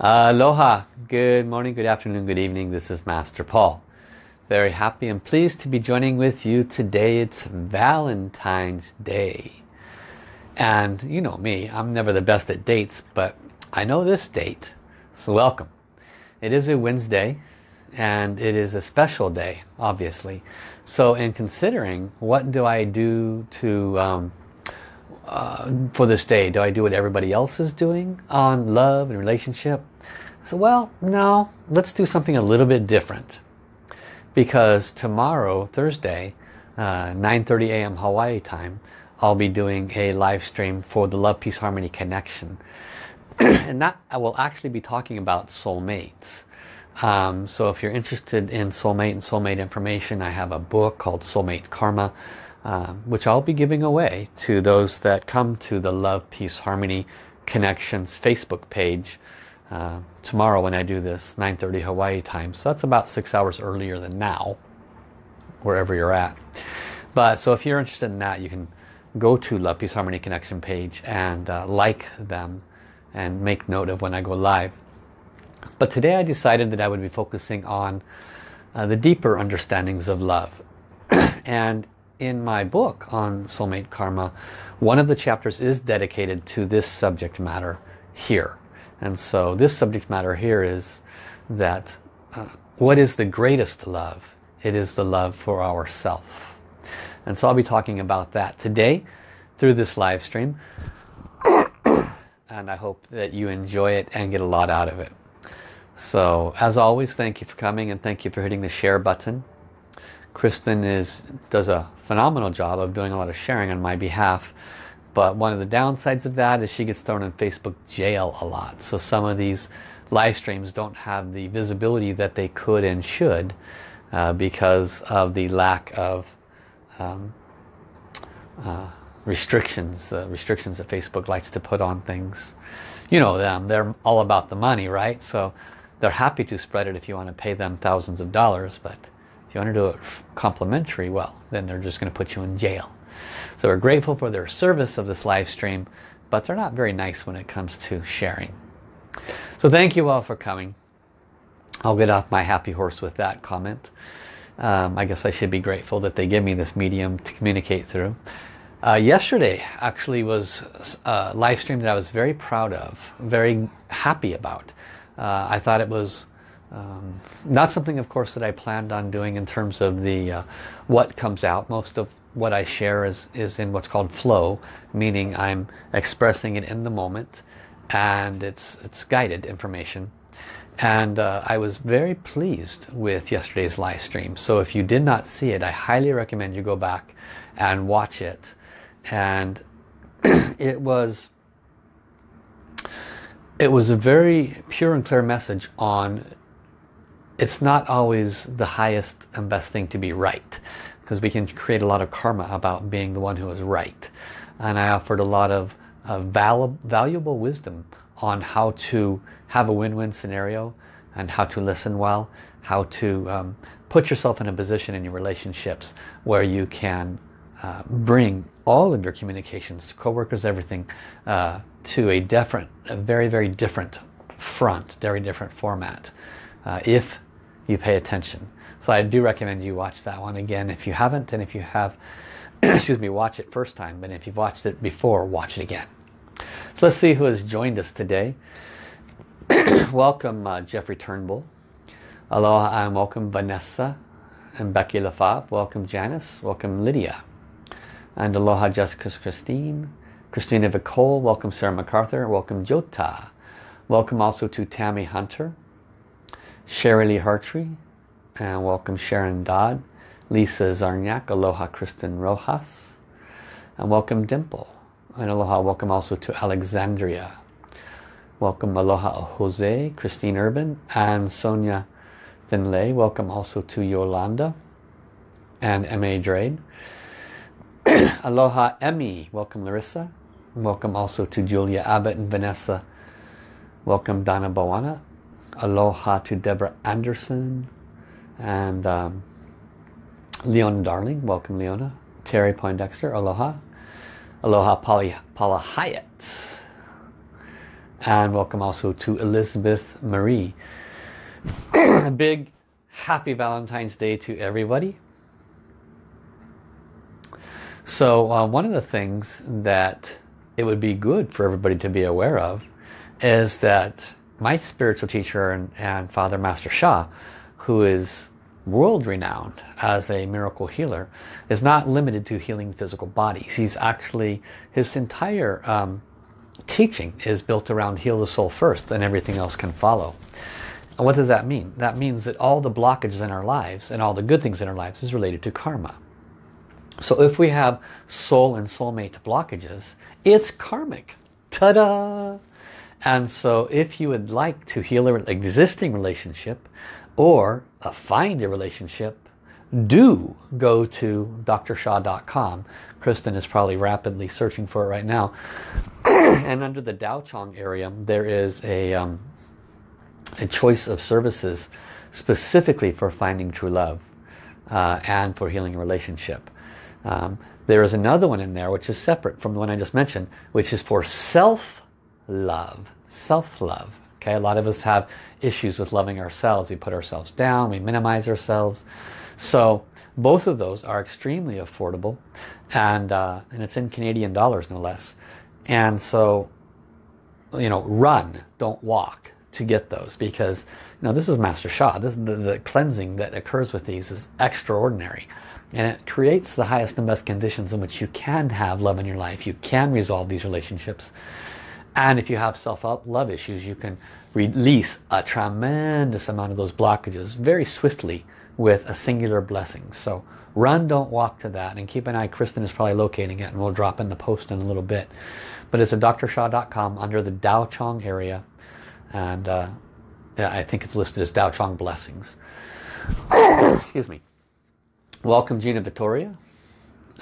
Aloha, good morning, good afternoon, good evening. This is Master Paul. Very happy and pleased to be joining with you today. It's Valentine's Day. And you know me, I'm never the best at dates, but I know this date, so welcome. It is a Wednesday and it is a special day, obviously. So in considering what do I do to um, uh, for this day? Do I do what everybody else is doing on love and relationship? So well, no, let's do something a little bit different. Because tomorrow, Thursday, uh, 9.30 a.m. Hawaii time, I'll be doing a live stream for the Love, Peace, Harmony Connection. and that I will actually be talking about soulmates. Um, so if you're interested in soulmate and soulmate information, I have a book called Soulmate Karma, uh, which I'll be giving away to those that come to the Love, Peace, Harmony Connections Facebook page uh, tomorrow when I do this, 9.30 Hawaii time. So that's about six hours earlier than now, wherever you're at. But so if you're interested in that, you can go to Love, Peace, Harmony Connection page and uh, like them and make note of when I go live. But today I decided that I would be focusing on uh, the deeper understandings of love. and in my book on soulmate karma, one of the chapters is dedicated to this subject matter here. And so this subject matter here is that uh, what is the greatest love? It is the love for ourself. And so I'll be talking about that today through this live stream. and I hope that you enjoy it and get a lot out of it. So as always, thank you for coming and thank you for hitting the share button. Kristen is does a phenomenal job of doing a lot of sharing on my behalf. But one of the downsides of that is she gets thrown in Facebook jail a lot. So some of these live streams don't have the visibility that they could and should uh, because of the lack of um, uh, restrictions, uh, restrictions that Facebook likes to put on things. You know them, they're all about the money, right? So they're happy to spread it if you want to pay them thousands of dollars, but you want to do it complimentary, well, then they're just going to put you in jail. So we're grateful for their service of this live stream, but they're not very nice when it comes to sharing. So thank you all for coming. I'll get off my happy horse with that comment. Um, I guess I should be grateful that they give me this medium to communicate through. Uh, yesterday actually was a live stream that I was very proud of, very happy about. Uh, I thought it was um, not something of course that I planned on doing in terms of the uh, what comes out. Most of what I share is, is in what's called flow, meaning I'm expressing it in the moment and it's, it's guided information. And uh, I was very pleased with yesterday's live stream. So if you did not see it, I highly recommend you go back and watch it. And it was it was a very pure and clear message on it's not always the highest and best thing to be right because we can create a lot of karma about being the one who is right. And I offered a lot of val valuable wisdom on how to have a win-win scenario and how to listen well how to um, put yourself in a position in your relationships where you can uh, bring all of your communications co-workers everything uh, to a different a very very different front very different format. Uh, if you pay attention. So I do recommend you watch that one again if you haven't and if you have excuse me watch it first time but if you've watched it before watch it again. So let's see who has joined us today. Welcome uh, Jeffrey Turnbull. Aloha and welcome Vanessa and Becky LaFave. Welcome Janice. Welcome Lydia. And aloha Jessica Christine. Christina Vicole, welcome Sarah MacArthur, welcome Jota. Welcome also to Tammy Hunter, Sherry Lee Hartree, and welcome Sharon Dodd, Lisa Zarniak, aloha Kristen Rojas, and welcome Dimple. And aloha, welcome also to Alexandria. Welcome aloha Jose, Christine Urban, and Sonia Finlay. Welcome also to Yolanda and M.A. Drade. Aloha Emmy. Welcome Larissa. Welcome also to Julia Abbott and Vanessa. Welcome Donna Bawana. Aloha to Deborah Anderson. And um, Leona Darling. Welcome Leona. Terry Poindexter. Aloha. Aloha Polly, Paula Hyatt. And welcome also to Elizabeth Marie. A big happy Valentine's Day to everybody. So uh, one of the things that it would be good for everybody to be aware of is that my spiritual teacher and, and Father Master Sha, who is world renowned as a miracle healer, is not limited to healing physical bodies. He's actually, his entire um, teaching is built around heal the soul first and everything else can follow. And what does that mean? That means that all the blockages in our lives and all the good things in our lives is related to karma. So if we have soul and soulmate blockages, it's karmic. Ta-da! And so if you would like to heal an existing relationship or uh, find a relationship, do go to drsha.com. Kristen is probably rapidly searching for it right now. and under the Dao Chang area, there is a, um, a choice of services specifically for finding true love uh, and for healing a relationship. Um, there is another one in there which is separate from the one I just mentioned, which is for self-love. Self-love. Okay, a lot of us have issues with loving ourselves. We put ourselves down, we minimize ourselves. So both of those are extremely affordable and, uh, and it's in Canadian dollars no less. And so, you know, run, don't walk to get those because, you know, this is Master Sha. This, the, the cleansing that occurs with these is extraordinary. And it creates the highest and best conditions in which you can have love in your life. You can resolve these relationships. And if you have self-love issues, you can release a tremendous amount of those blockages very swiftly with a singular blessing. So run, don't walk to that. And keep an eye, Kristen is probably locating it and we'll drop in the post in a little bit. But it's at drsha.com under the Dao Chang area. And uh, I think it's listed as Dao Chang Blessings. Excuse me. Welcome Gina Vittoria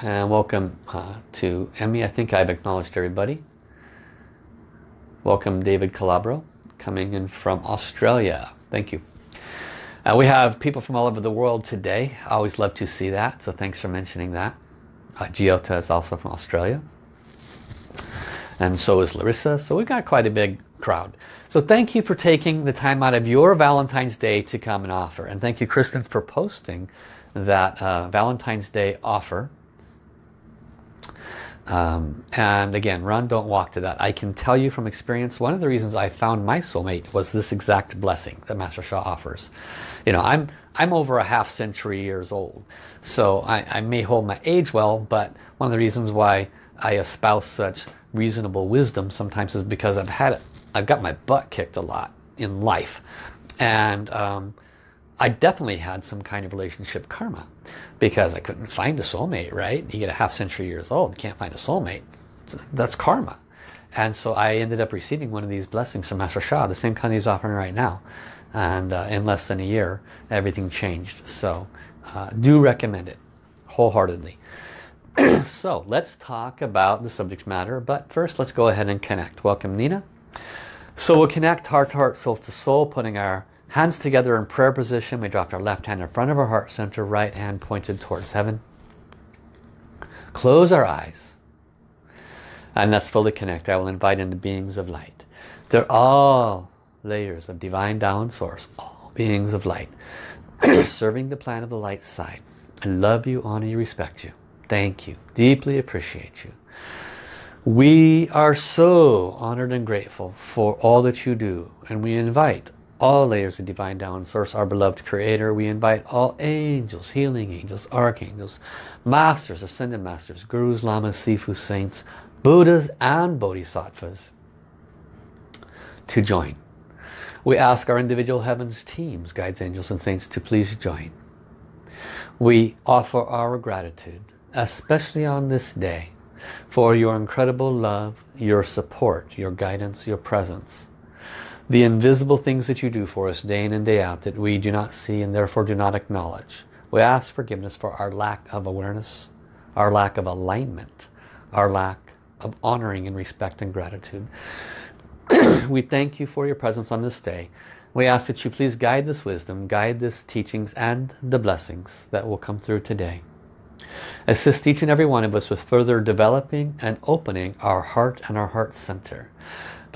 and welcome uh, to Emmy. I think I've acknowledged everybody. Welcome David Calabro coming in from Australia. Thank you. Uh, we have people from all over the world today. I always love to see that, so thanks for mentioning that. Uh, Giota is also from Australia. And so is Larissa. So we've got quite a big crowd. So thank you for taking the time out of your Valentine's Day to come and offer. And thank you, Kristen, for posting that uh, Valentine's Day offer. Um, and again, run, don't walk to that. I can tell you from experience, one of the reasons I found my soulmate was this exact blessing that Master Sha offers. You know, I'm I'm over a half century years old, so I, I may hold my age well, but one of the reasons why I espouse such reasonable wisdom sometimes is because I've had it, I've got my butt kicked a lot in life, and um, I definitely had some kind of relationship karma because I couldn't find a soulmate, right? You get a half century years old, can't find a soulmate. That's karma. And so I ended up receiving one of these blessings from Master Sha, the same kind he's offering right now. And uh, in less than a year, everything changed. So uh, do recommend it wholeheartedly. so let's talk about the subject matter. But first, let's go ahead and connect. Welcome, Nina. So we'll connect heart to heart, soul to soul, putting our Hands together in prayer position. We dropped our left hand in front of our heart center, right hand pointed towards heaven. Close our eyes. And let's fully connect. I will invite in the beings of light. They're all layers of divine Tao source. All beings of light. Serving the plan of the light side. I love you, honor you, respect you. Thank you. Deeply appreciate you. We are so honored and grateful for all that you do. And we invite all layers of divine Tao source our beloved creator. We invite all angels healing angels archangels masters ascended masters gurus lamas sifu saints buddhas and bodhisattvas to join. We ask our individual heavens teams guides angels and saints to please join. We offer our gratitude especially on this day for your incredible love your support your guidance your presence the invisible things that you do for us day in and day out that we do not see and therefore do not acknowledge. We ask forgiveness for our lack of awareness, our lack of alignment, our lack of honoring and respect and gratitude. we thank you for your presence on this day. We ask that you please guide this wisdom, guide this teachings and the blessings that will come through today. Assist each and every one of us with further developing and opening our heart and our heart center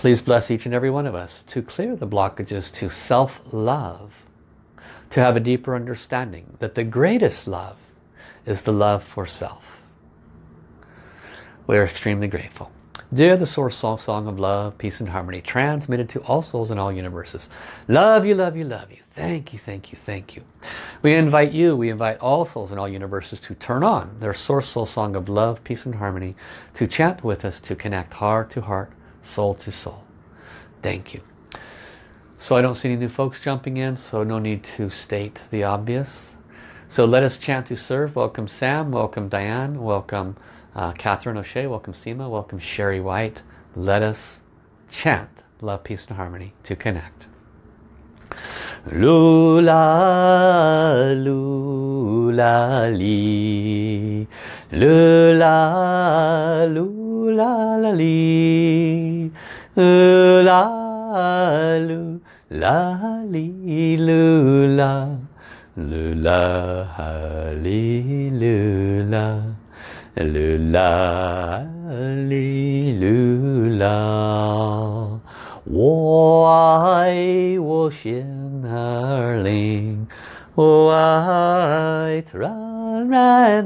Please bless each and every one of us to clear the blockages to self-love, to have a deeper understanding that the greatest love is the love for self. We are extremely grateful. Dear the Source Song, Song of Love, Peace and Harmony, transmitted to all souls in all universes. Love you, love you, love you. Thank you, thank you, thank you. We invite you, we invite all souls in all universes to turn on their Source Soul Song of Love, Peace and Harmony, to chant with us, to connect heart to heart, soul to soul. Thank you. So I don't see any new folks jumping in, so no need to state the obvious. So let us chant to serve. Welcome Sam, welcome Diane, welcome uh, Catherine O'Shea, welcome Seema, welcome Sherry White. Let us chant love, peace and harmony to connect. Lula, lula, li. Lula, lula, la, li. Lula, lula, li, lula. Lula, li, lula. Lula, li, lula. 我爱我心儿灵，我爱自然人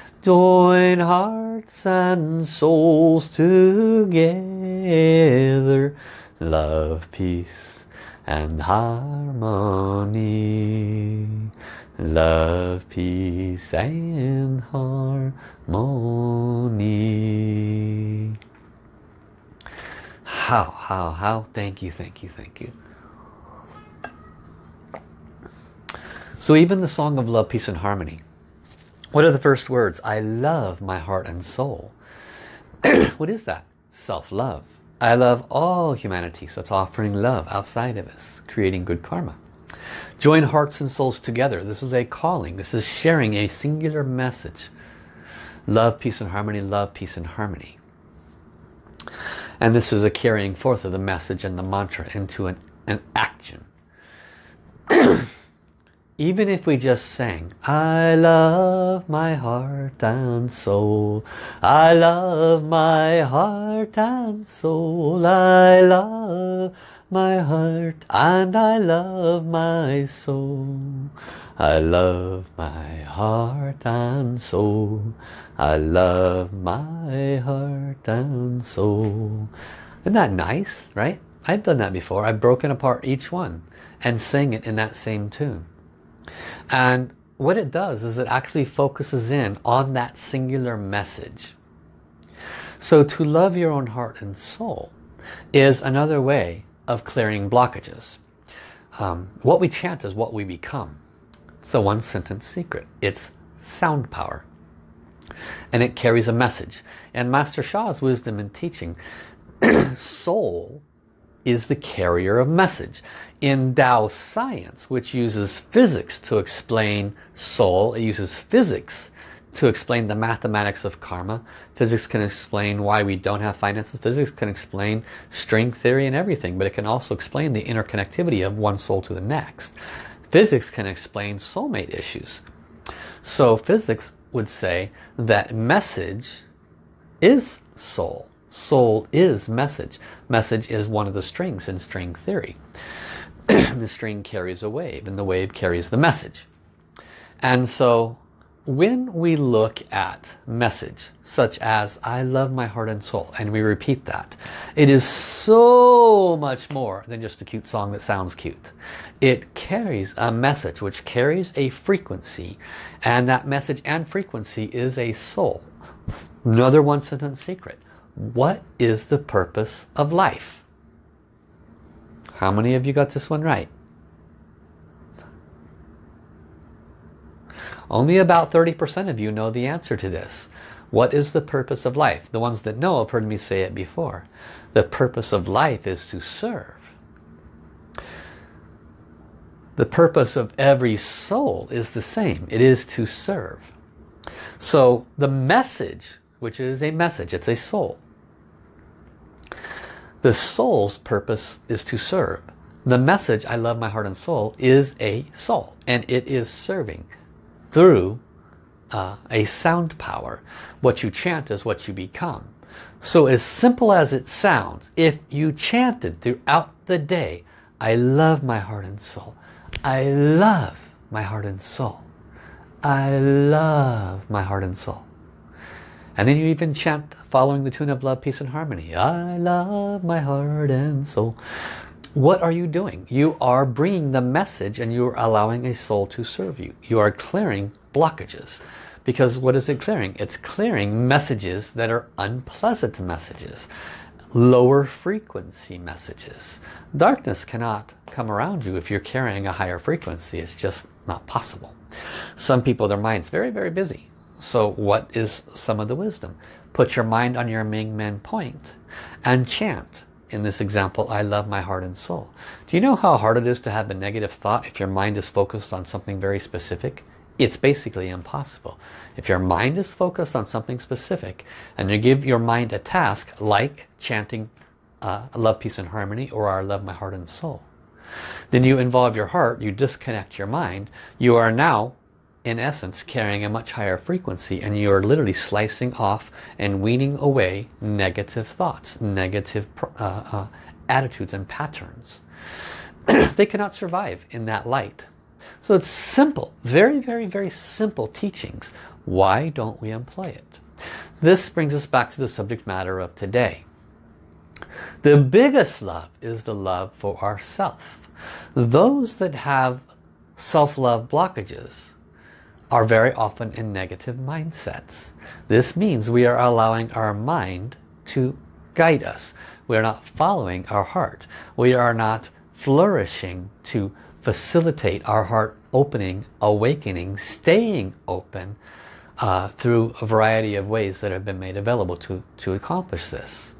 Join hearts and souls together. Love, peace and harmony. Love, peace and harmony. How, how, how? Thank you, thank you, thank you. So even the Song of Love, Peace and Harmony. What are the first words? I love my heart and soul. what is that? Self-love. I love all humanity. So it's offering love outside of us, creating good karma. Join hearts and souls together. This is a calling. This is sharing a singular message. Love, peace and harmony, love, peace and harmony. And this is a carrying forth of the message and the mantra into an, an action. Even if we just sang, I love my heart and soul, I love my heart and soul, I love my heart and I love my soul. I love my heart and soul. I love my heart and soul. Isn't that nice, right? I've done that before. I've broken apart each one and sang it in that same tune. And what it does is it actually focuses in on that singular message. So to love your own heart and soul is another way of clearing blockages. Um, what we chant is what we become. It's a one sentence secret. It's sound power. And it carries a message. And Master Sha's wisdom and teaching, soul is the carrier of message. In Tao science, which uses physics to explain soul, it uses physics to explain the mathematics of karma. Physics can explain why we don't have finances. Physics can explain string theory and everything, but it can also explain the interconnectivity of one soul to the next. Physics can explain soulmate issues. So physics would say that message is soul. Soul is message. Message is one of the strings in string theory. the string carries a wave and the wave carries the message. And so when we look at message such as I love my heart and soul and we repeat that it is so much more than just a cute song that sounds cute. It carries a message which carries a frequency and that message and frequency is a soul. Another one sentence secret. What is the purpose of life how many of you got this one right Only about 30% of you know the answer to this. What is the purpose of life? The ones that know have heard me say it before. The purpose of life is to serve. The purpose of every soul is the same. It is to serve. So the message, which is a message, it's a soul. The soul's purpose is to serve. The message, I love my heart and soul, is a soul. And it is serving through uh, a sound power. What you chant is what you become. So as simple as it sounds, if you chanted throughout the day, I love my heart and soul. I love my heart and soul. I love my heart and soul. And then you even chant following the tune of love, peace and harmony. I love my heart and soul what are you doing? You are bringing the message and you are allowing a soul to serve you. You are clearing blockages. Because what is it clearing? It's clearing messages that are unpleasant messages. Lower frequency messages. Darkness cannot come around you if you're carrying a higher frequency. It's just not possible. Some people, their mind's very, very busy. So what is some of the wisdom? Put your mind on your Ming Men point and chant in this example, I love my heart and soul. Do you know how hard it is to have a negative thought if your mind is focused on something very specific? It's basically impossible. If your mind is focused on something specific and you give your mind a task like chanting uh, love, peace and harmony or I love my heart and soul, then you involve your heart, you disconnect your mind, you are now in essence carrying a much higher frequency and you're literally slicing off and weaning away negative thoughts, negative uh, uh, attitudes and patterns. they cannot survive in that light. So it's simple, very, very, very simple teachings. Why don't we employ it? This brings us back to the subject matter of today. The biggest love is the love for ourself. Those that have self-love blockages are very often in negative mindsets. This means we are allowing our mind to guide us. We are not following our heart. We are not flourishing to facilitate our heart opening, awakening, staying open uh, through a variety of ways that have been made available to, to accomplish this.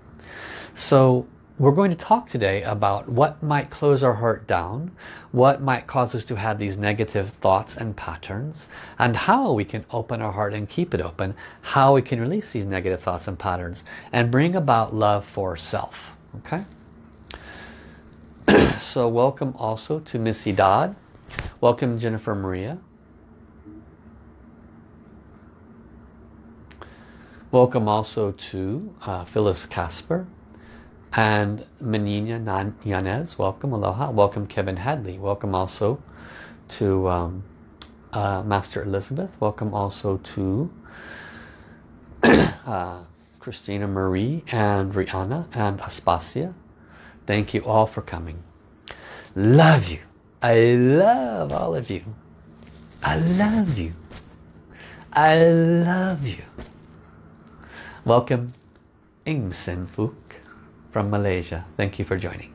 So we're going to talk today about what might close our heart down, what might cause us to have these negative thoughts and patterns, and how we can open our heart and keep it open, how we can release these negative thoughts and patterns, and bring about love for self. Okay? so welcome also to Missy Dodd. Welcome Jennifer Maria. Welcome also to uh, Phyllis Casper and Menina Yanez, welcome, aloha. Welcome Kevin Hadley. Welcome also to um, uh, Master Elizabeth. Welcome also to uh, Christina Marie and Rihanna and Aspasia. Thank you all for coming. Love you. I love all of you. I love you. I love you. Welcome Ing Sen Fu from Malaysia. Thank you for joining.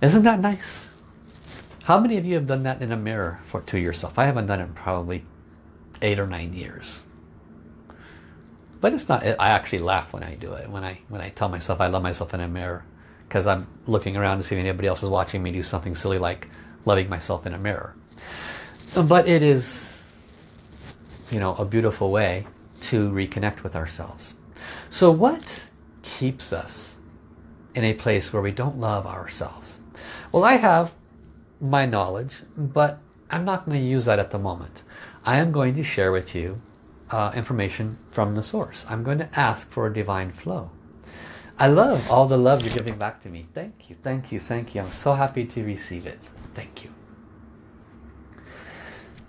Isn't that nice? How many of you have done that in a mirror for to yourself? I haven't done it in probably eight or nine years. But it's not, I actually laugh when I do it. When I, when I tell myself I love myself in a mirror. Because I'm looking around to see if anybody else is watching me do something silly like loving myself in a mirror. But it is, you know, a beautiful way to reconnect with ourselves. So what keeps us in a place where we don't love ourselves? Well, I have my knowledge, but I'm not going to use that at the moment. I am going to share with you uh, information from the source. I'm going to ask for a divine flow. I love all the love you're giving back to me. Thank you, thank you, thank you. I'm so happy to receive it. Thank you.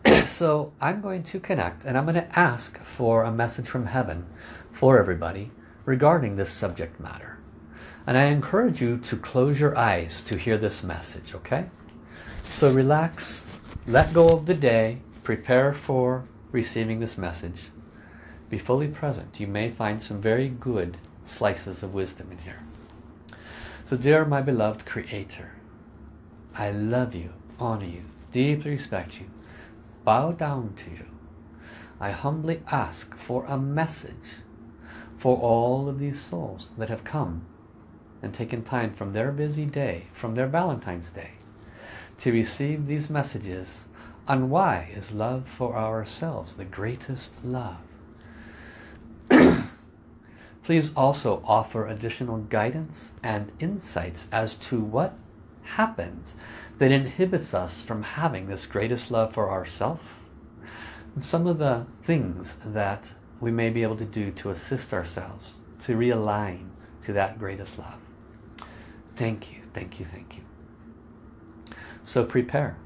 so I'm going to connect and I'm going to ask for a message from heaven for everybody regarding this subject matter. And I encourage you to close your eyes to hear this message, okay? So relax, let go of the day, prepare for receiving this message. Be fully present. You may find some very good slices of wisdom in here. So dear my beloved Creator, I love you, honor you, deeply respect you, bow down to you. I humbly ask for a message for all of these souls that have come and taken time from their busy day, from their Valentine's Day, to receive these messages on why is love for ourselves the greatest love. Please also offer additional guidance and insights as to what happens that inhibits us from having this greatest love for ourselves. Some of the things that we may be able to do to assist ourselves to realign to that greatest love. Thank you, thank you, thank you. So prepare.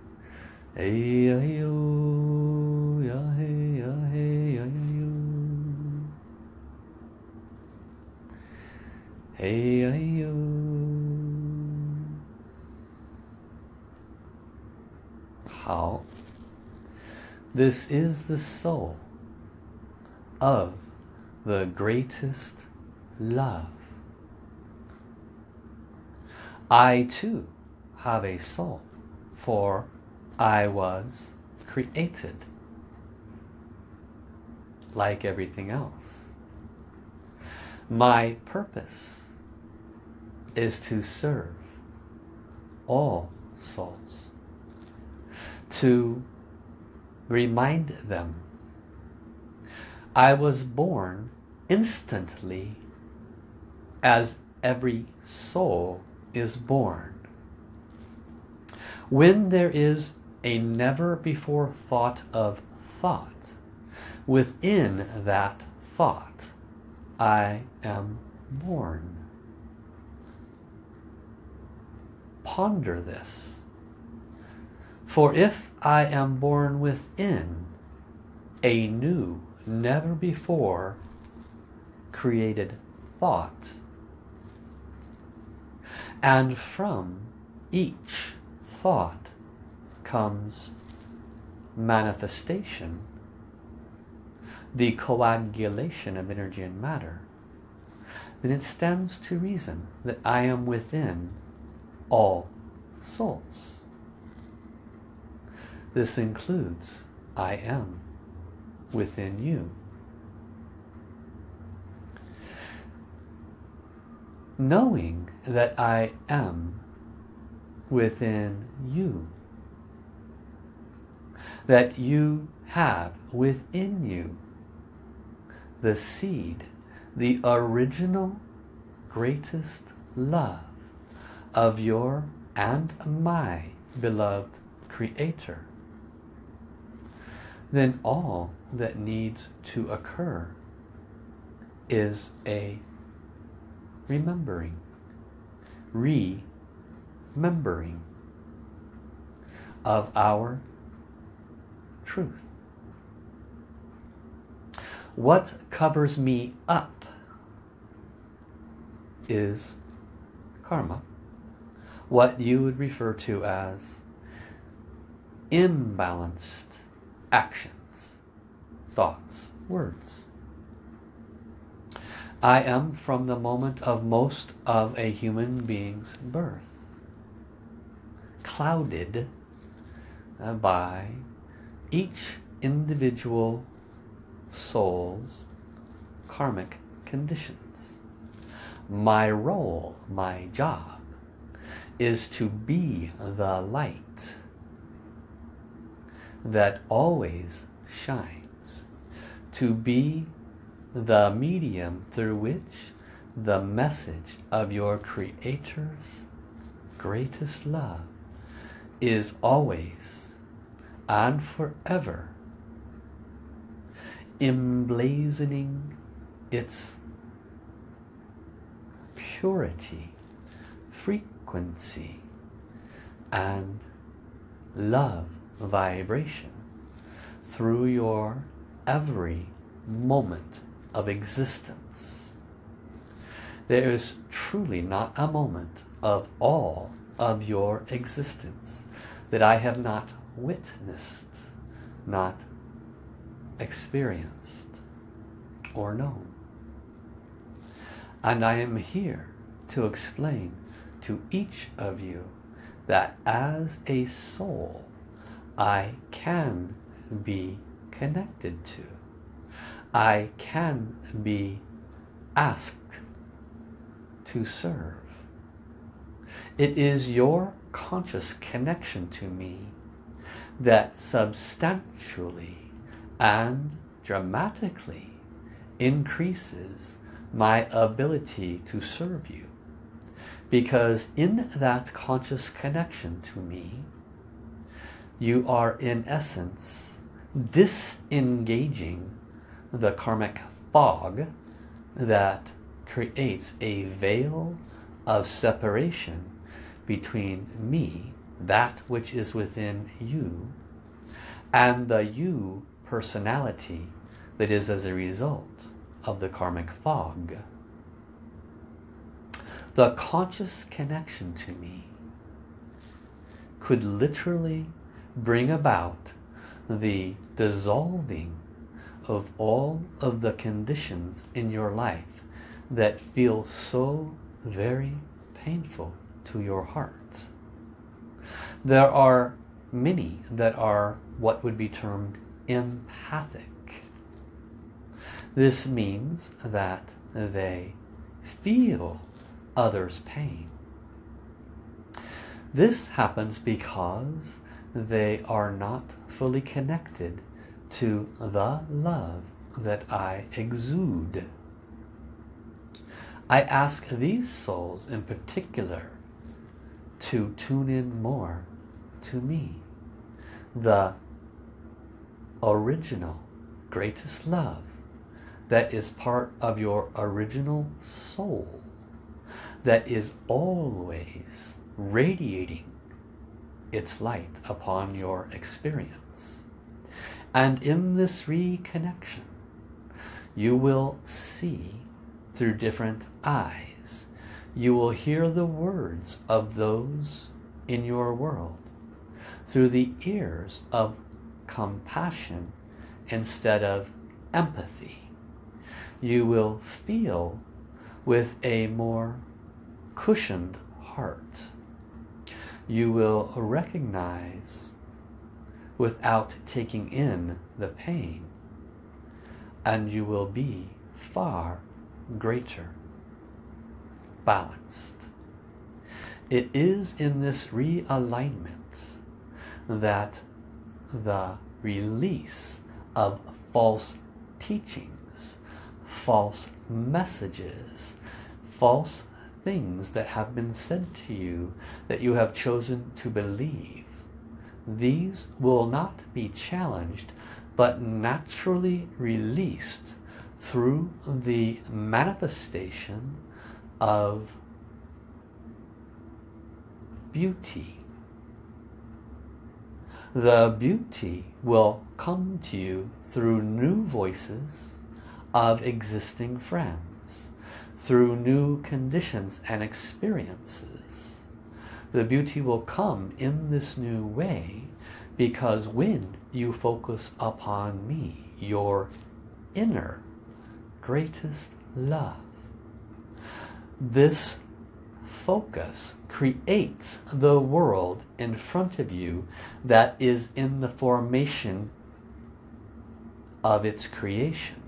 How? This is the soul of the greatest love. I too have a soul, for I was created like everything else. My purpose is to serve all souls, to remind them I was born instantly as every soul is born. When there is a never before thought of thought, within that thought I am born. Ponder this. For if I am born within a new never before created thought. And from each thought comes manifestation, the coagulation of energy and matter, then it stands to reason that I am within all souls. This includes I am within you. Knowing that I am within you. That you have within you the seed, the original greatest love of your and my beloved Creator then all that needs to occur is a remembering, remembering of our truth. What covers me up is karma, what you would refer to as imbalanced actions, thoughts, words. I am from the moment of most of a human being's birth clouded uh, by each individual soul's karmic conditions. My role, my job, is to be the light that always shines. To be the medium through which the message of your Creator's greatest love is always and forever emblazoning its purity, frequency, and love vibration through your every moment of existence. There is truly not a moment of all of your existence that I have not witnessed, not experienced or known. And I am here to explain to each of you that as a soul I can be connected to. I can be asked to serve. It is your conscious connection to me that substantially and dramatically increases my ability to serve you. Because in that conscious connection to me, you are in essence disengaging the karmic fog that creates a veil of separation between me, that which is within you, and the you personality that is as a result of the karmic fog. The conscious connection to me could literally bring about the dissolving of all of the conditions in your life that feel so very painful to your heart. There are many that are what would be termed empathic. This means that they feel others' pain. This happens because they are not fully connected to the love that I exude. I ask these souls in particular to tune in more to me. The original greatest love that is part of your original soul that is always radiating its light upon your experience. And in this reconnection, you will see through different eyes. You will hear the words of those in your world through the ears of compassion instead of empathy. You will feel with a more cushioned heart. You will recognize without taking in the pain and you will be far greater balanced. It is in this realignment that the release of false teachings, false messages, false things that have been said to you that you have chosen to believe. These will not be challenged but naturally released through the manifestation of beauty the beauty will come to you through new voices of existing friends, through new conditions and experiences. The beauty will come in this new way because when you focus upon me, your inner greatest love, this focus creates the world in front of you that is in the formation of its creation.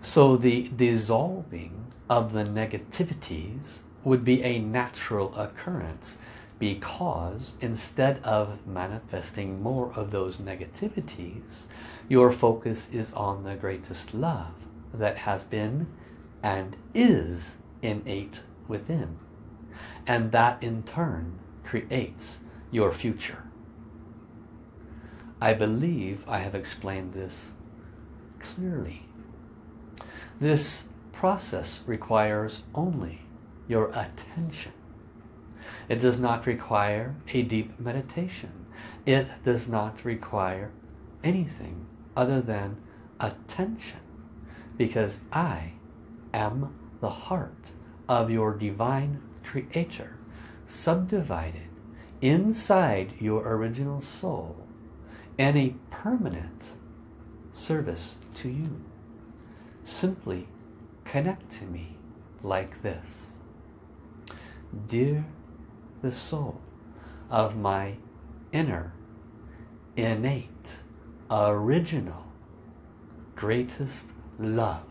So the dissolving of the negativities would be a natural occurrence because instead of manifesting more of those negativities, your focus is on the greatest love that has been and is innate within. And that in turn creates your future. I believe I have explained this clearly. This process requires only your attention. It does not require a deep meditation. It does not require anything other than attention because I am the heart of your divine creator subdivided inside your original soul and a permanent service to you. Simply connect to me like this. Dear the soul of my inner innate original, greatest love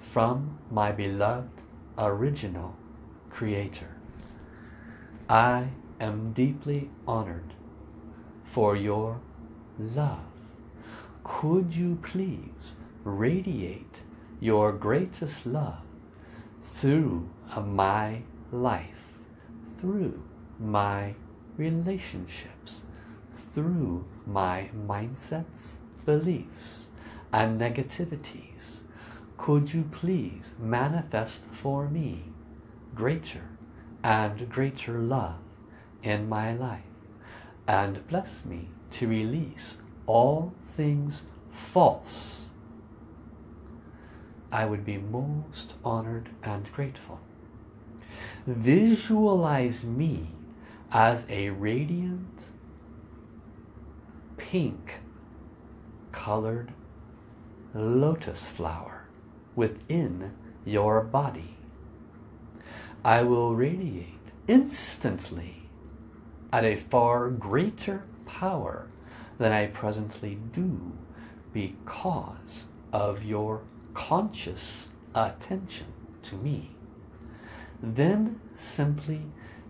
from my beloved original creator. I am deeply honored for your love. Could you please radiate your greatest love through my life, through my relationships, through my mindsets, beliefs, and negativities. Could you please manifest for me greater and greater love in my life and bless me to release all things false I would be most honored and grateful. Visualize me as a radiant pink colored lotus flower within your body. I will radiate instantly at a far greater power than I presently do because of your conscious attention to me. Then simply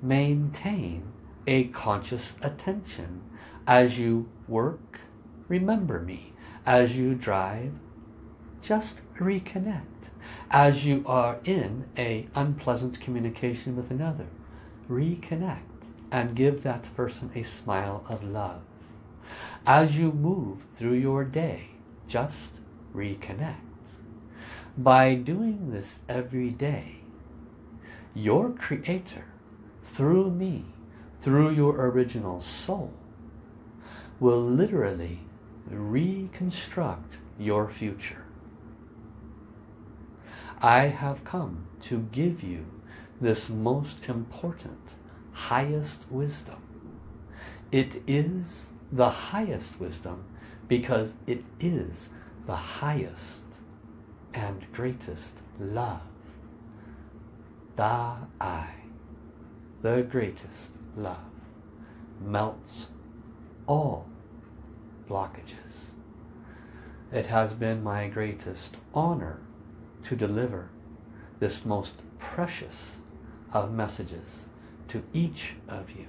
maintain a conscious attention as you work, remember me. As you drive, just reconnect. As you are in a unpleasant communication with another, reconnect and give that person a smile of love. As you move through your day, just reconnect. By doing this every day, your creator, through me, through your original soul, will literally reconstruct your future. I have come to give you this most important, highest wisdom. It is the highest wisdom because it is the highest and greatest love. Da Ai, the greatest love, melts all blockages. It has been my greatest honor to deliver this most precious of messages to each of you.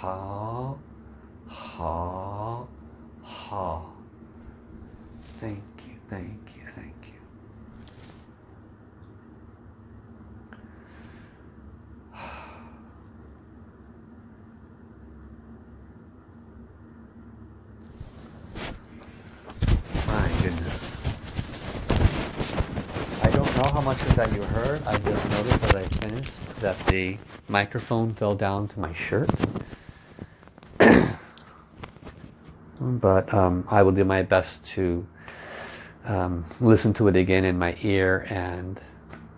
Ha, ha, ha. Thank you, thank you, thank you. My goodness. I don't know how much of that you heard. I just noticed as I finished that the microphone fell down to my shirt. But um, I will do my best to um, listen to it again in my ear and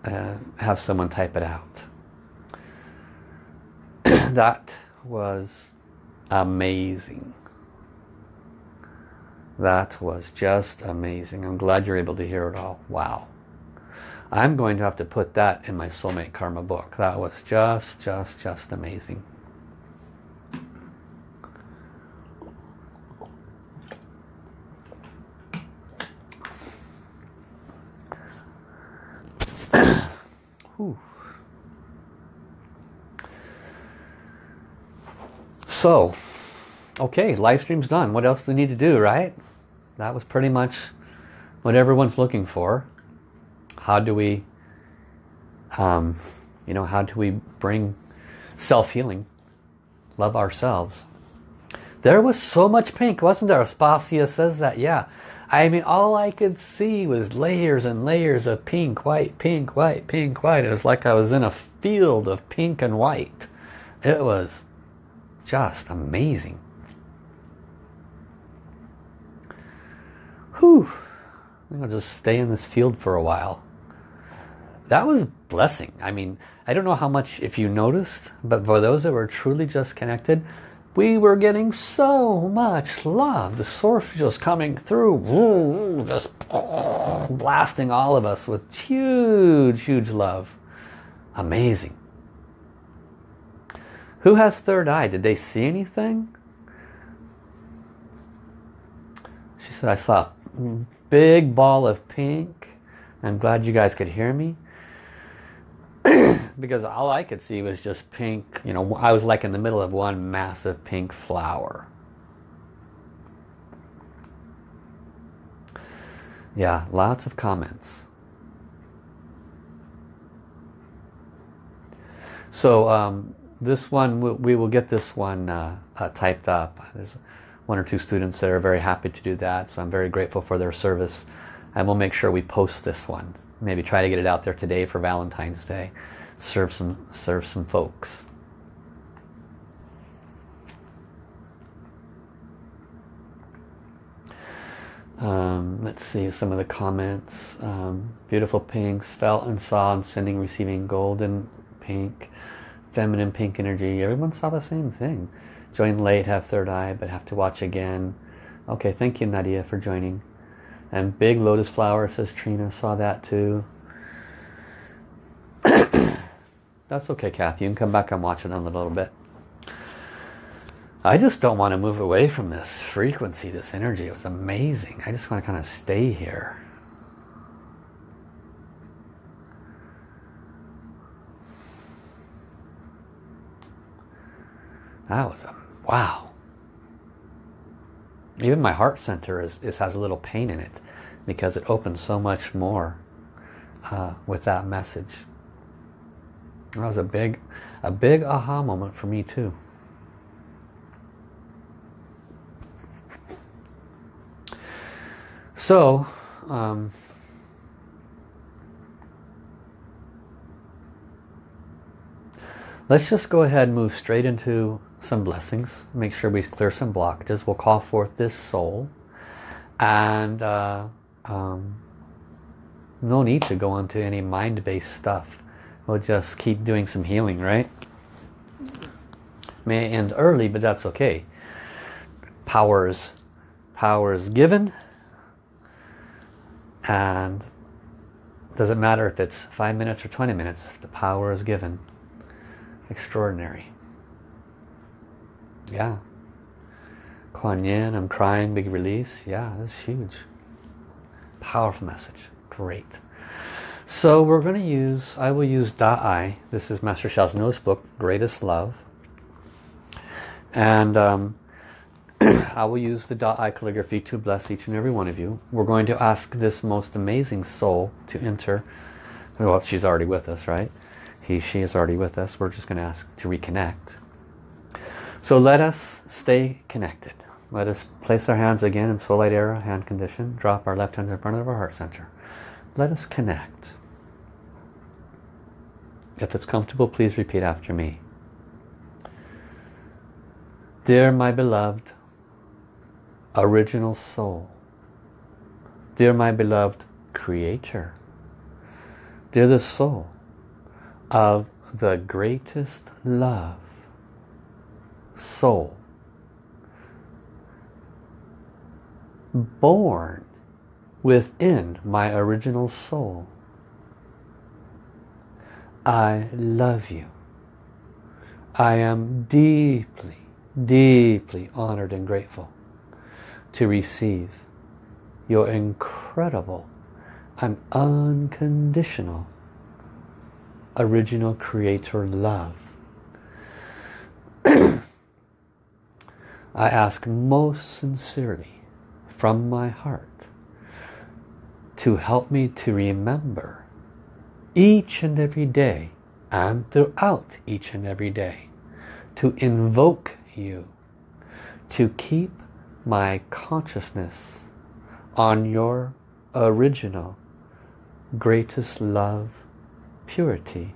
uh, have someone type it out. that was amazing. That was just amazing. I'm glad you're able to hear it all. Wow. I'm going to have to put that in my soulmate karma book. That was just, just, just amazing. So, okay, live stream's done. What else do we need to do, right? That was pretty much what everyone's looking for. How do we, um, you know, how do we bring self-healing, love ourselves? There was so much pink, wasn't there? Aspasia says that, yeah. I mean, all I could see was layers and layers of pink, white, pink, white, pink, white. It was like I was in a field of pink and white. It was just amazing. Whew. I'll just stay in this field for a while. That was a blessing. I mean, I don't know how much, if you noticed, but for those that were truly just connected, we were getting so much love. The source just coming through, just blasting all of us with huge, huge love. Amazing. Who has third eye? Did they see anything? She said, I saw a big ball of pink. I'm glad you guys could hear me. because all I could see was just pink. You know, I was like in the middle of one massive pink flower. Yeah, lots of comments. So um, this one, we will get this one uh, uh, typed up. There's one or two students that are very happy to do that. So I'm very grateful for their service. And we'll make sure we post this one. Maybe try to get it out there today for Valentine's Day. Serve some, serve some folks. Um, let's see some of the comments. Um, beautiful pinks, felt and saw and sending, receiving golden pink, feminine pink energy. Everyone saw the same thing. Join late, have third eye, but have to watch again. Okay, thank you Nadia for joining. And big lotus flower, says Trina, saw that too. That's okay, Kathy. You can come back and watch it in a little bit. I just don't want to move away from this frequency, this energy. It was amazing. I just want to kind of stay here. That was a wow. Even my heart center is, is has a little pain in it because it opens so much more uh, with that message. That was a big, a big aha moment for me too. So, um, let's just go ahead and move straight into some blessings. Make sure we clear some blockages. We'll call forth this soul. And uh, um, no need to go into any mind-based stuff. We'll just keep doing some healing, right? May end early, but that's okay. Powers, powers given and doesn't matter if it's five minutes or 20 minutes, the power is given. Extraordinary. Yeah. Kuan Yin, I'm crying, big release. Yeah, that's huge. Powerful message. Great. So we're going to use, I will use Da Ai. This is Master Sha's notebook, Greatest Love. And um, I will use the eye calligraphy to bless each and every one of you. We're going to ask this most amazing soul to enter. Well, she's already with us, right? He, she is already with us. We're just going to ask to reconnect. So let us stay connected. Let us place our hands again in soul light era, hand condition. Drop our left hand in front of our heart center. Let us connect. If it's comfortable, please repeat after me. Dear my beloved, original soul. Dear my beloved creator. Dear the soul of the greatest love. Soul. Born within my original soul. I love you. I am deeply, deeply honored and grateful to receive your incredible and unconditional original creator love. I ask most sincerely from my heart to help me to remember each and every day and throughout each and every day to invoke you to keep my consciousness on your original greatest love, purity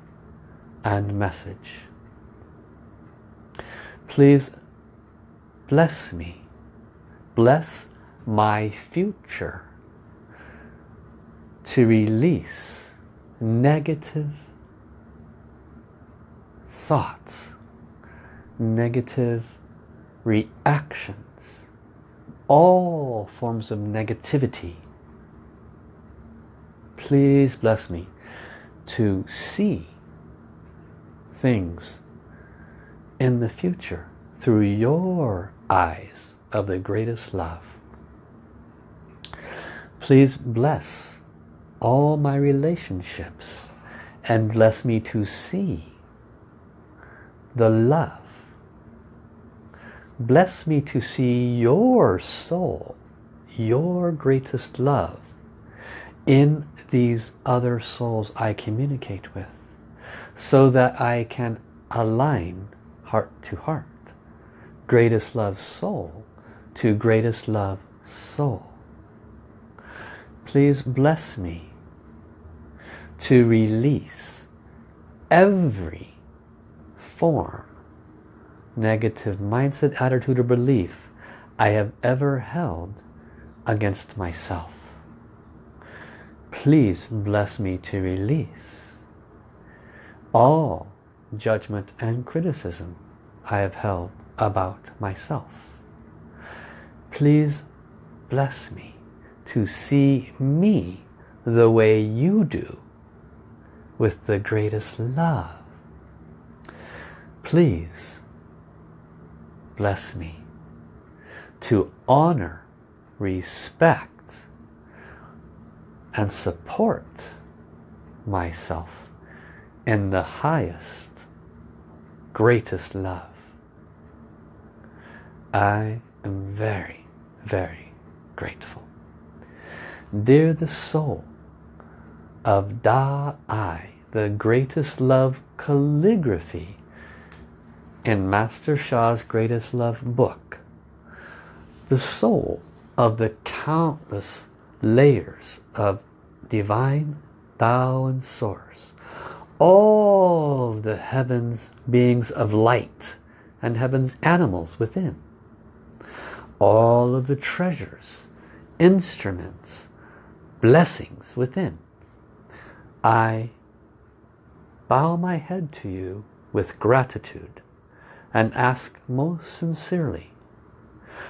and message. Please bless me. Bless my future to release negative thoughts, negative reactions all forms of negativity. Please bless me to see things in the future through your eyes of the greatest love. Please bless all my relationships and bless me to see the love. Bless me to see your soul, your greatest love in these other souls I communicate with so that I can align heart to heart. Greatest love soul to greatest love soul. Please bless me to release every form, negative mindset, attitude or belief I have ever held against myself. Please bless me to release all judgment and criticism I have held about myself. Please bless me to see me the way you do with the greatest love. Please bless me to honor, respect and support myself in the highest, greatest love. I am very, very grateful. Dear the soul of Da Ai, the greatest love calligraphy in Master Sha's greatest love book, the soul of the countless layers of divine Tao and Source, all the heavens beings of light and heaven's animals within, all of the treasures, instruments, blessings within. I bow my head to you with gratitude and ask most sincerely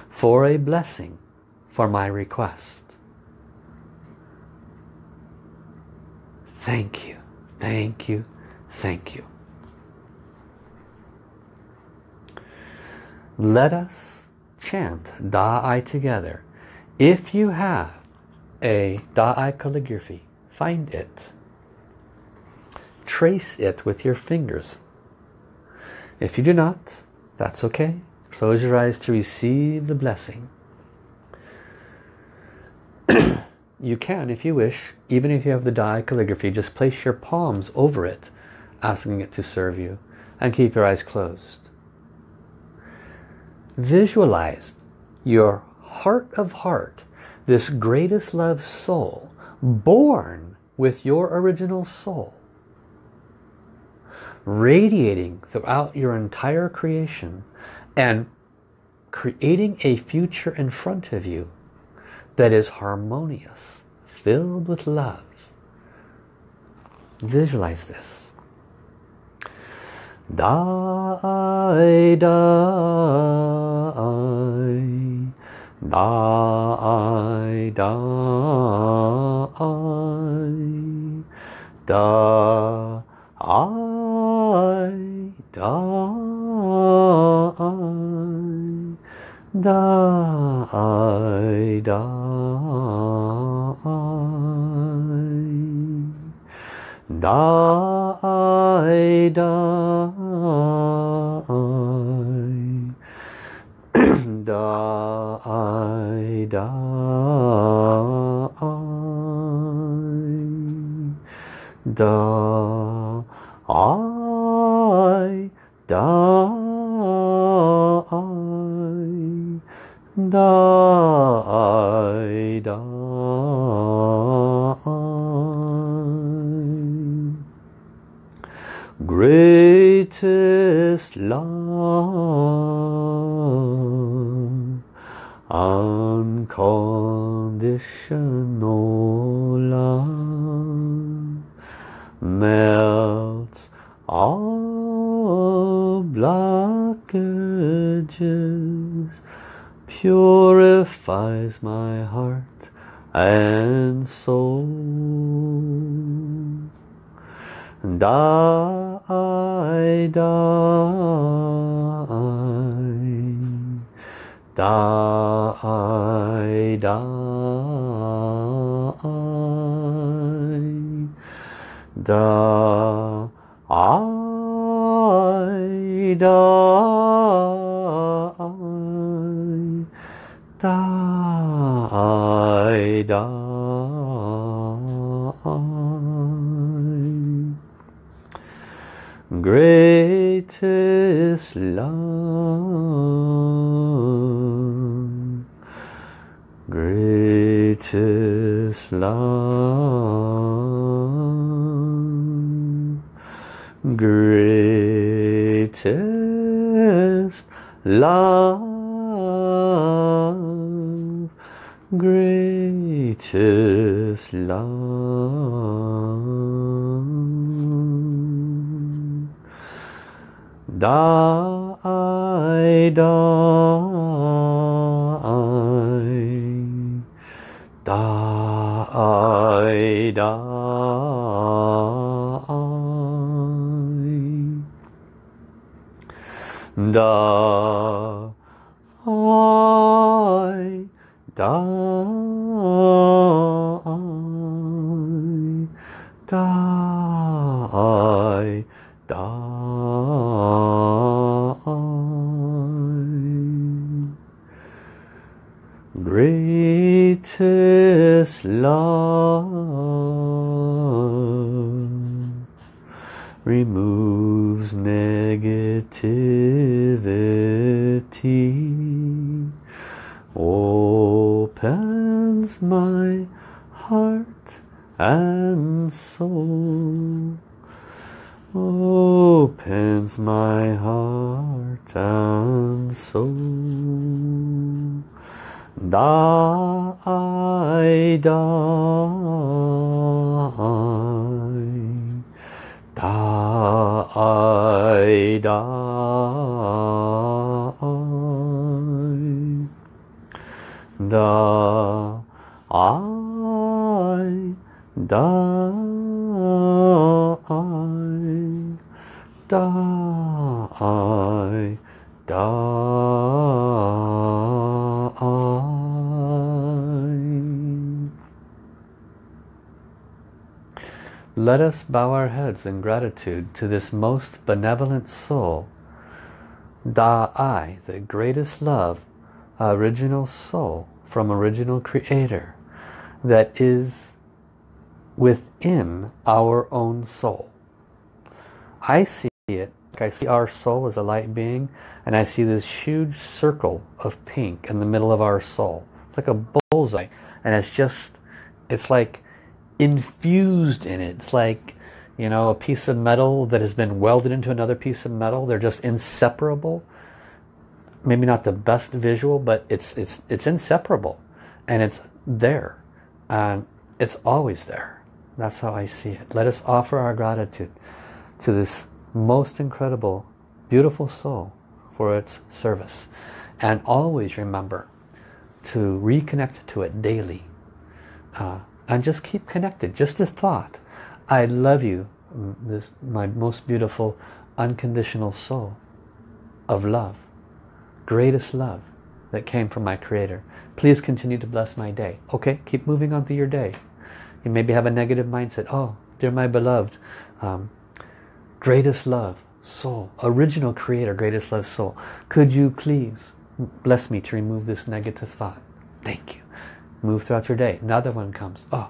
for a blessing for my request. Thank you, thank you, thank you. Let us chant Da Ai together. If you have a Da Ai calligraphy, find it. Trace it with your fingers. If you do not, that's okay. Close your eyes to receive the blessing. you can, if you wish, even if you have the Da Ai calligraphy, just place your palms over it, asking it to serve you, and keep your eyes closed. Visualize your heart of heart, this greatest love soul, born with your original soul, radiating throughout your entire creation and creating a future in front of you that is harmonious, filled with love. Visualize this. Die, die, die, die, die, die, die, die. Die, die, die, die, die, I, die, unconditional love, melts all blockages, purifies my heart and soul. Die, die, die, da, I, die, die, die. Greatest love, greatest love, love, greatest love. Die, die, die, Let us bow our heads in gratitude to this most benevolent soul, Da Ai, the greatest love, original soul from original creator that is within our own soul. I see it, I see our soul as a light being and I see this huge circle of pink in the middle of our soul. It's like a bullseye and it's just, it's like infused in it. It's like, you know, a piece of metal that has been welded into another piece of metal. They're just inseparable. Maybe not the best visual, but it's it's it's inseparable, and it's there, and it's always there. That's how I see it. Let us offer our gratitude to this most incredible, beautiful soul for its service, and always remember to reconnect to it daily. Uh, and just keep connected just a thought. I love you this my most beautiful unconditional soul of love greatest love that came from my creator. Please continue to bless my day. Okay keep moving on through your day. You maybe have a negative mindset. Oh dear my beloved um, greatest love soul original creator greatest love soul. Could you please bless me to remove this negative thought? Thank you move throughout your day. Another one comes oh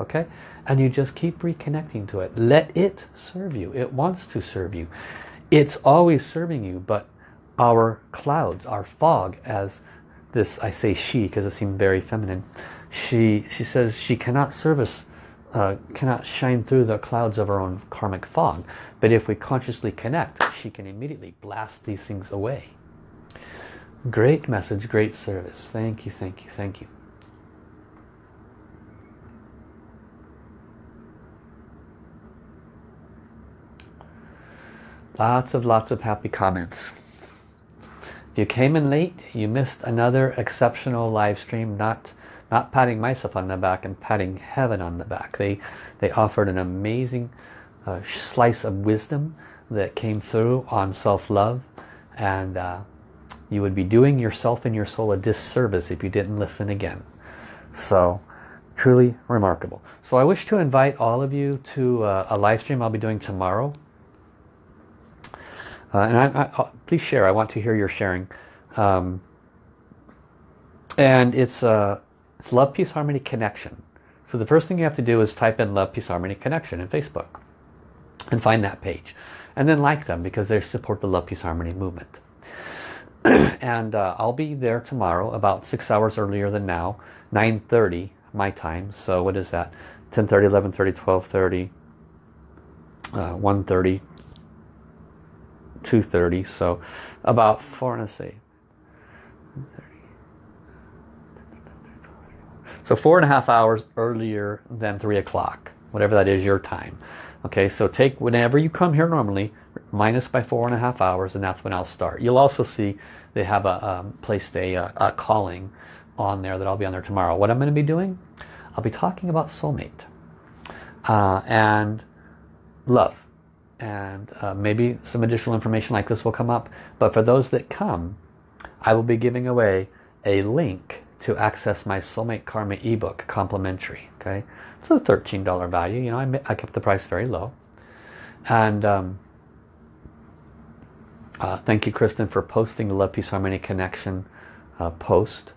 okay? And you just keep reconnecting to it. Let it serve you. It wants to serve you. It's always serving you but our clouds our fog as this I say she because it seemed very feminine. She she says she cannot service uh, cannot shine through the clouds of our own karmic fog. But if we consciously connect she can immediately blast these things away. Great message great service. Thank you thank you thank you Lots of lots of happy comments. If you came in late, you missed another exceptional live stream. Not, not patting myself on the back and patting heaven on the back. They, they offered an amazing uh, slice of wisdom that came through on self-love. And uh, You would be doing yourself and your soul a disservice if you didn't listen again. So truly remarkable. So I wish to invite all of you to uh, a live stream I'll be doing tomorrow. Uh, and I, I, please share. I want to hear your sharing. Um, and it's, uh, it's Love, Peace, Harmony Connection. So the first thing you have to do is type in Love, Peace, Harmony Connection in Facebook and find that page. And then like them because they support the Love, Peace, Harmony movement. and uh, I'll be there tomorrow about six hours earlier than now, 9.30 my time. So what is that? 10.30, 11.30, 12.30, uh, 1.30, 2.30. So about four, let's see. So four and a half hours earlier than three o'clock, whatever that is your time. Okay, so take whenever you come here normally, minus by four and a half hours, and that's when I'll start. You'll also see they have a um, placed a, a, a calling on there that I'll be on there tomorrow. What I'm going to be doing, I'll be talking about soulmate uh, and love. And uh, maybe some additional information like this will come up. But for those that come, I will be giving away a link to access my Soulmate Karma ebook complimentary. Okay, It's a $13 value. You know, I, I kept the price very low. And um, uh, thank you, Kristen, for posting the Love, Peace, Harmony Connection uh, post.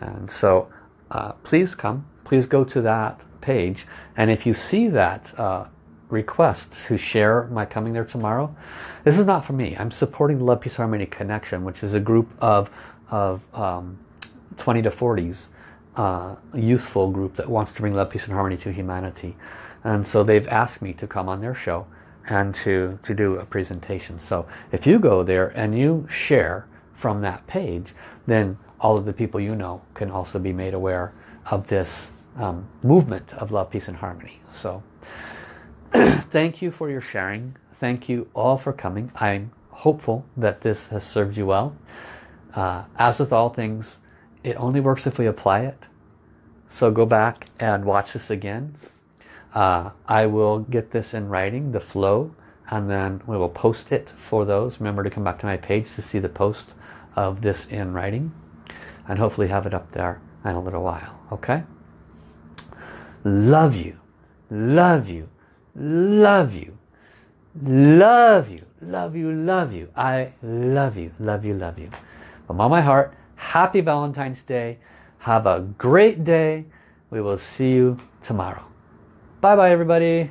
And so uh, please come, please go to that page. And if you see that uh, request to share my coming there tomorrow, this is not for me. I'm supporting the Love, Peace, Harmony Connection, which is a group of, of um, 20 to 40s uh, youthful group that wants to bring love, peace and harmony to humanity. And so they've asked me to come on their show and to, to do a presentation. So if you go there and you share from that page, then all of the people you know can also be made aware of this um, movement of love, peace and harmony. So thank you for your sharing. Thank you all for coming. I'm hopeful that this has served you well. Uh, as with all things, it only works if we apply it. So go back and watch this again. Uh, I will get this in writing, the flow, and then we will post it for those. Remember to come back to my page to see the post of this in writing and hopefully have it up there in a little while. Okay? Love you. Love you. Love you. Love you. Love you. Love you. I love you. Love you. Love you. From all my heart, happy Valentine's Day. Have a great day. We will see you tomorrow. Bye bye everybody.